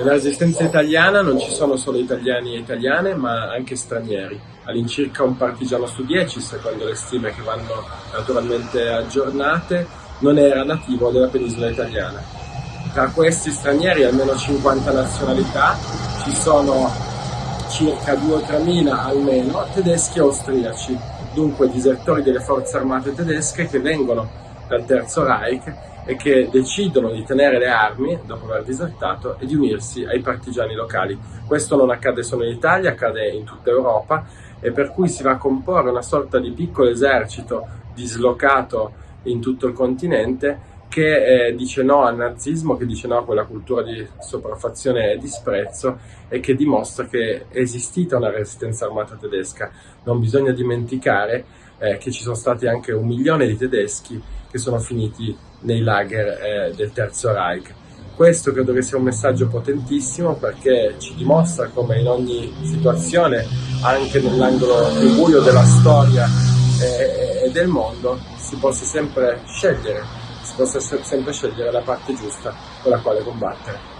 Nella resistenza italiana non ci sono solo italiani e italiane, ma anche stranieri, all'incirca un partigiano su dieci, secondo le stime che vanno naturalmente aggiornate, non era nativo della penisola italiana. Tra questi stranieri, almeno 50 nazionalità, ci sono circa 2 o 3 mila almeno tedeschi e austriaci, dunque disertori delle forze armate tedesche che vengono dal Terzo Reich e che decidono di tenere le armi dopo aver disertato e di unirsi ai partigiani locali. Questo non accade solo in Italia, accade in tutta Europa e per cui si va a comporre una sorta di piccolo esercito dislocato in tutto il continente che eh, dice no al nazismo, che dice no a quella cultura di sopraffazione e disprezzo e che dimostra che è esistita una resistenza armata tedesca. Non bisogna dimenticare eh, che ci sono stati anche un milione di tedeschi che sono finiti nei lager eh, del Terzo Reich. Questo credo che sia un messaggio potentissimo perché ci dimostra come in ogni situazione, anche nell'angolo più buio della storia e, e del mondo, si possa sempre scegliere, si possa sempre scegliere la parte giusta con la quale combattere.